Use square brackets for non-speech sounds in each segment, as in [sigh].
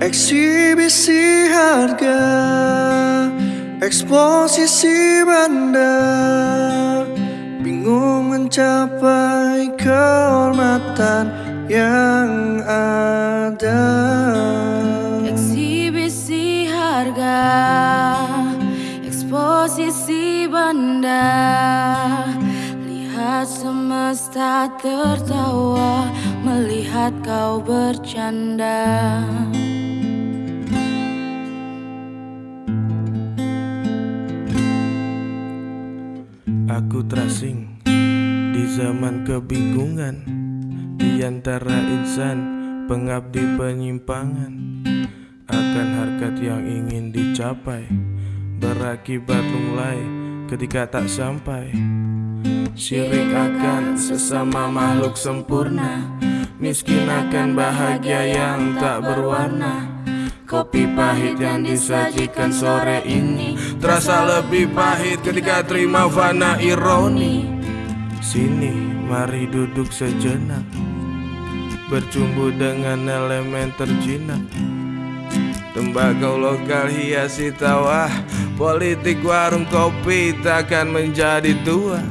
Eksibisi harga Eksposisi bandar Bingung mencapai kehormatan yang ada. Eksibisi harga Eksposisi banda Lihat semesta tertawa Melihat kau bercanda. Aku terasing di zaman kebingungan Di antara insan pengabdi penyimpangan. Akan harkat yang ingin dicapai Berakibat lunglai ketika tak sampai. Syirik akan sesama makhluk sempurna Miskin akan bahagia yang tak berwarna. Kopi pahit yang disajikan sore ini Terasa lebih pahit ketika terima fana ironi. Sini mari duduk sejenak. Bercumbu dengan elemen terjinak. Tembakau lokal hiasi tawa Politik warung kopi takkan menjadi tua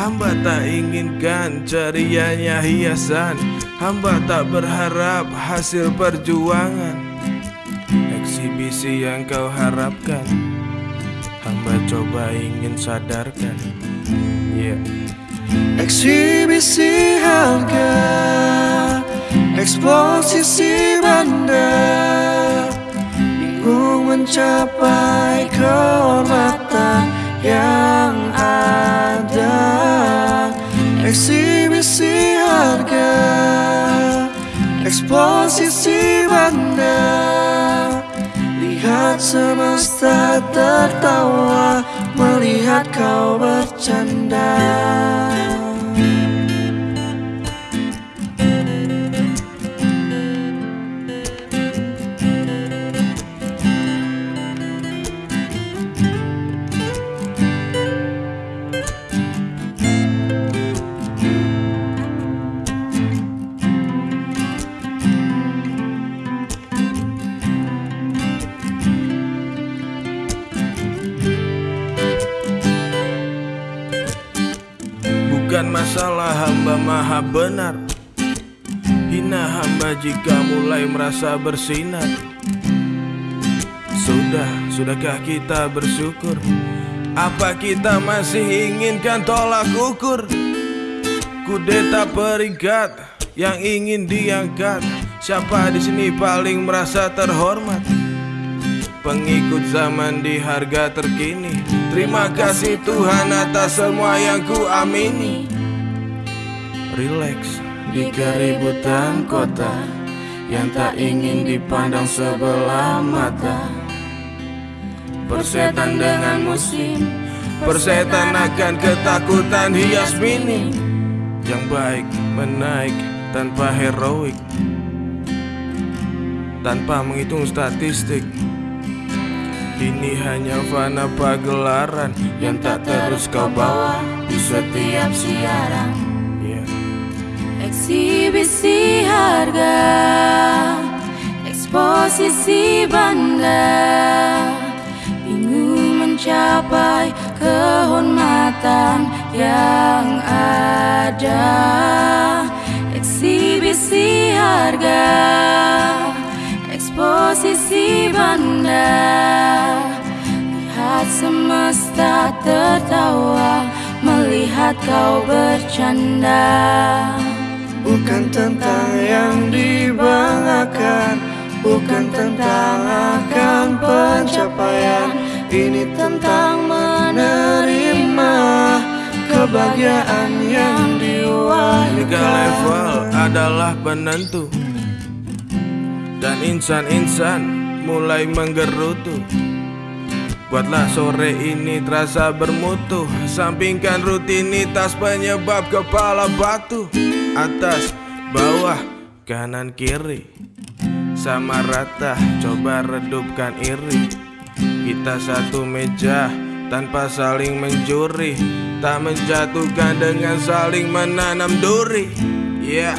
Hamba tak inginkan cerianya hiasan. Hamba tak berharap hasil perjuangan. Eksibisi yang kau harapkan. Hamba coba ingin sadarkan. Yeah Eksibisi harga. Eksposisi bandar Bingung mencapai kehormatan Eksposisi bandar Lihat semesta tertawa Melihat kau bercanda Masalah hamba maha benar. Hina hamba jika mulai merasa bersinar. Sudah, sudahkah kita bersyukur? Apa kita masih inginkan tolak ukur? Kudeta peringkat yang ingin diangkat. Siapa di sini paling merasa terhormat? Pengikut zaman di harga terkini. Terima kasih Tuhan atas semua yang ku amini Relax di keributan kota Yang tak ingin dipandang sebelah mata Persetan dengan musim Persetan akan ketakutan hias minim Yang baik menaik tanpa heroik Tanpa menghitung statistik ini hanya fana pagelaran yang tak terus kau bawa di setiap siaran. Eksibisi harga. Eksposisi banda Bingung mencapai kehormatan yang ada. Eksibisi harga. Eksposisi banda Lihat semesta tertawa. Melihat kau bercanda Bukan tentang yang dibanggakan Bukan tentang akan pencapaian. Ini tentang menerima Kebahagiaan yang Tiga diwahyukan. level adalah penentu. Dan insan-insan mulai menggerutu. Buatlah sore ini terasa bermutu. Sampingkan rutinitas penyebab kepala batu Atas, bawah, kanan, kiri. Sama rata, coba redupkan iri. Kita satu meja tanpa saling mencuri. Tak menjatuhkan dengan saling menanam duri. Yeah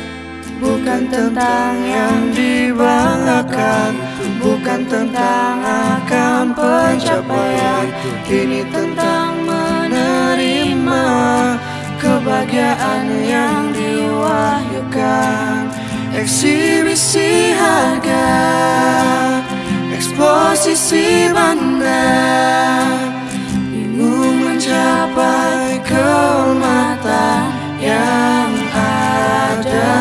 Bukan tentang yang dibanggakan Bukan tentang akan pencapaian. Ini tentang Kebahagiaan yang diwahyukan. Eksibisi harga Eksposisi banda Bingung mencapai kehormatan yang ada.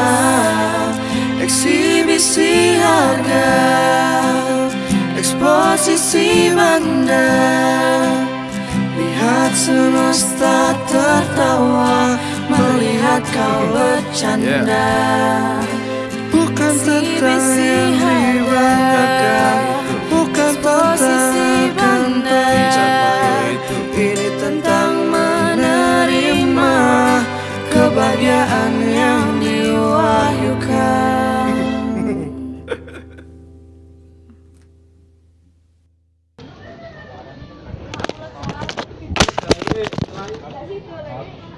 Eksibisi harga Eksposisi banda Lihat semesta tertawa kau bercanda. Bukan tentang yang dibanggakan Bukan tentang Ini tentang menerima Kebahagiaan yang diwahyukan [laughs]